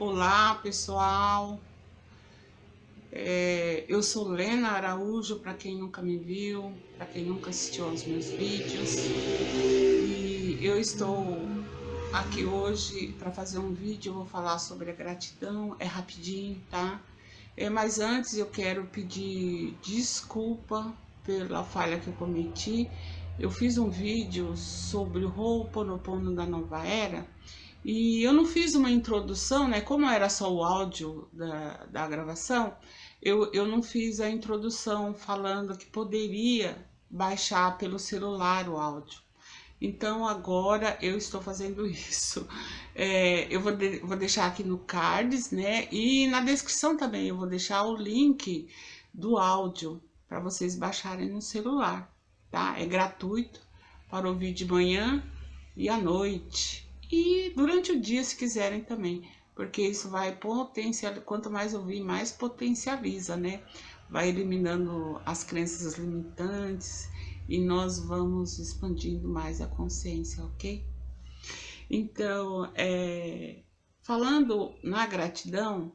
Olá pessoal, é, eu sou Lena Araújo, para quem nunca me viu, para quem nunca assistiu aos meus vídeos. E eu estou aqui hoje para fazer um vídeo, eu vou falar sobre a gratidão, é rapidinho, tá? É, mas antes eu quero pedir desculpa pela falha que eu cometi, eu fiz um vídeo sobre o Ho'oponopono da Nova Era e eu não fiz uma introdução, né? Como era só o áudio da, da gravação, eu, eu não fiz a introdução falando que poderia baixar pelo celular o áudio. Então agora eu estou fazendo isso. É, eu vou, de, vou deixar aqui no cards, né? E na descrição também eu vou deixar o link do áudio para vocês baixarem no celular, tá? É gratuito para ouvir de manhã e à noite e durante o dia se quiserem também, porque isso vai potencializar, quanto mais ouvir, mais potencializa, né? Vai eliminando as crenças limitantes e nós vamos expandindo mais a consciência, ok? Então, é, falando na gratidão,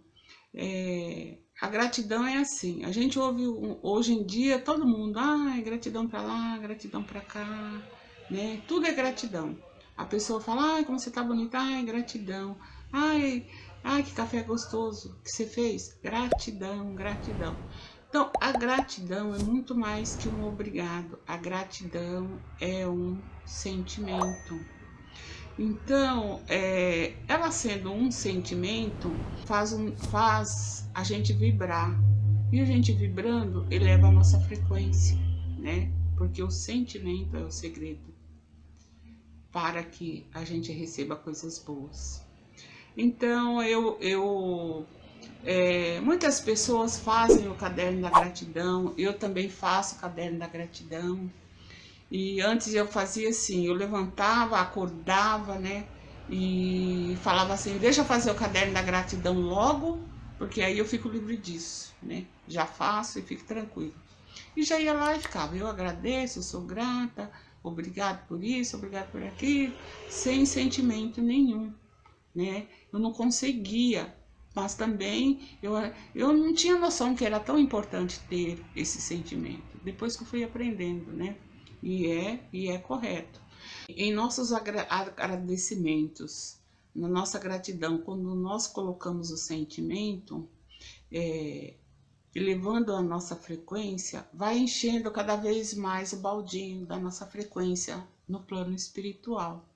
é, a gratidão é assim, a gente ouve hoje em dia todo mundo, ah, gratidão para lá, gratidão para cá, né? Tudo é gratidão. A pessoa fala, ai, como você tá bonita, ai, gratidão. Ai, ai, que café gostoso que você fez. Gratidão, gratidão. Então, a gratidão é muito mais que um obrigado. A gratidão é um sentimento. Então, é, ela sendo um sentimento, faz, um, faz a gente vibrar. E a gente vibrando eleva a nossa frequência, né? Porque o sentimento é o segredo para que a gente receba coisas boas. Então, eu, eu é, muitas pessoas fazem o caderno da gratidão, eu também faço o caderno da gratidão. E antes eu fazia assim, eu levantava, acordava, né? E falava assim, deixa eu fazer o caderno da gratidão logo, porque aí eu fico livre disso, né? Já faço e fico tranquilo. E já ia lá e ficava, eu agradeço, sou grata, obrigado por isso, obrigado por aquilo, sem sentimento nenhum, né? Eu não conseguia, mas também eu, eu não tinha noção que era tão importante ter esse sentimento, depois que eu fui aprendendo, né? E é, e é correto. Em nossos agradecimentos, na nossa gratidão, quando nós colocamos o sentimento, é, elevando a nossa frequência, vai enchendo cada vez mais o baldinho da nossa frequência no plano espiritual.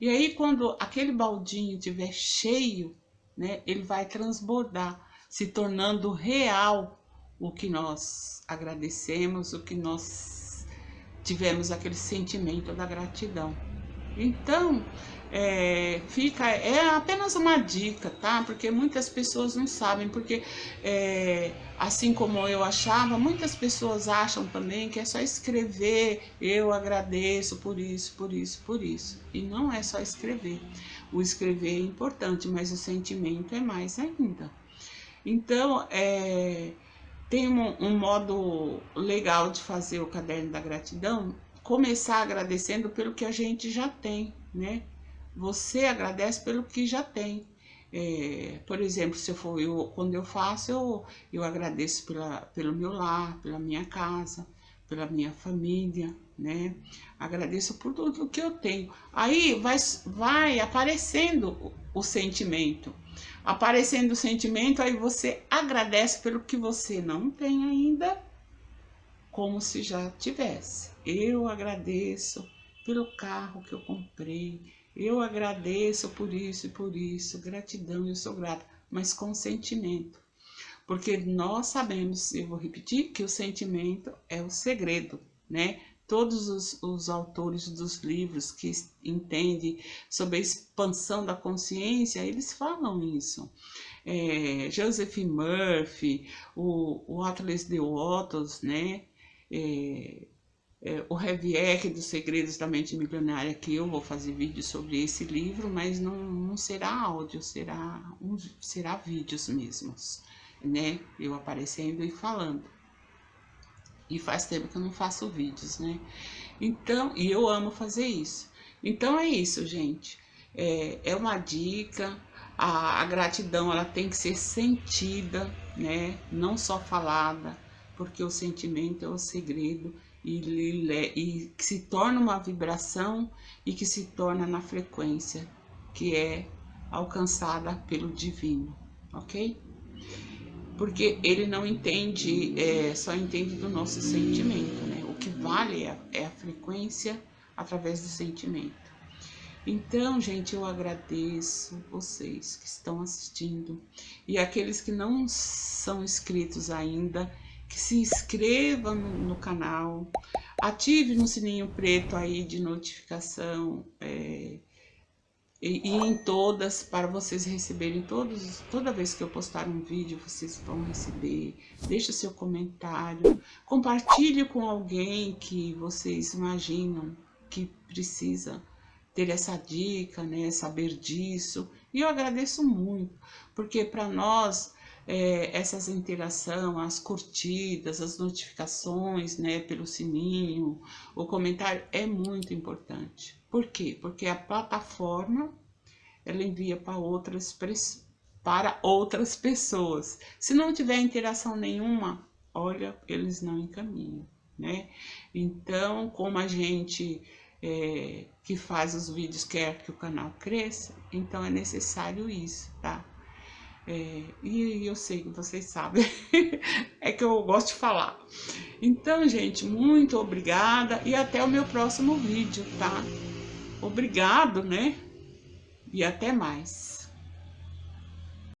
E aí, quando aquele baldinho estiver cheio, né, ele vai transbordar, se tornando real o que nós agradecemos, o que nós tivemos aquele sentimento da gratidão. Então, é, fica, é apenas uma dica, tá? Porque muitas pessoas não sabem, porque é, assim como eu achava, muitas pessoas acham também que é só escrever, eu agradeço por isso, por isso, por isso. E não é só escrever. O escrever é importante, mas o sentimento é mais ainda. Então, é, tem um, um modo legal de fazer o caderno da gratidão, começar agradecendo pelo que a gente já tem, né? você agradece pelo que já tem. É, por exemplo, se eu for eu, quando eu faço, eu, eu agradeço pela, pelo meu lar, pela minha casa, pela minha família, né? Agradeço por tudo que eu tenho. Aí vai, vai aparecendo o, o sentimento. Aparecendo o sentimento, aí você agradece pelo que você não tem ainda, como se já tivesse. Eu agradeço pelo carro que eu comprei, eu agradeço por isso e por isso, gratidão, eu sou grata, mas com sentimento. Porque nós sabemos, eu vou repetir, que o sentimento é o segredo, né? Todos os, os autores dos livros que entendem sobre a expansão da consciência, eles falam isso. É, Joseph Murphy, o, o Atlas de Ottos, né? É, é, o Reviec dos Segredos da Mente Milionária, que eu vou fazer vídeo sobre esse livro, mas não, não será áudio, será, um, será vídeos mesmos, né? Eu aparecendo e falando. E faz tempo que eu não faço vídeos, né? Então, e eu amo fazer isso. Então é isso, gente. É, é uma dica. a, a gratidão ela tem que ser sentida, né? Não só falada, porque o sentimento é o segredo e, que se torna uma vibração e que se torna na frequência que é alcançada pelo divino, ok? Porque ele não entende, é, só entende do nosso sentimento, né? O que vale é, é a frequência através do sentimento. Então, gente, eu agradeço vocês que estão assistindo e aqueles que não são inscritos ainda, que se inscrevam no, no canal, ative no sininho preto aí de notificação é, e, e, em todas para vocês receberem todos, toda vez que eu postar um vídeo vocês vão receber. Deixe seu comentário, compartilhe com alguém que vocês imaginam que precisa ter essa dica, né, saber disso. E eu agradeço muito, porque para nós é, essas interações, as curtidas, as notificações, né, pelo sininho, o comentário é muito importante. Por quê? Porque a plataforma ela envia para outras para outras pessoas. Se não tiver interação nenhuma, olha, eles não encaminham, né? Então, como a gente é, que faz os vídeos quer que o canal cresça, então é necessário isso, tá? É, e eu sei que vocês sabem, é que eu gosto de falar. Então, gente, muito obrigada e até o meu próximo vídeo, tá? Obrigado, né? E até mais.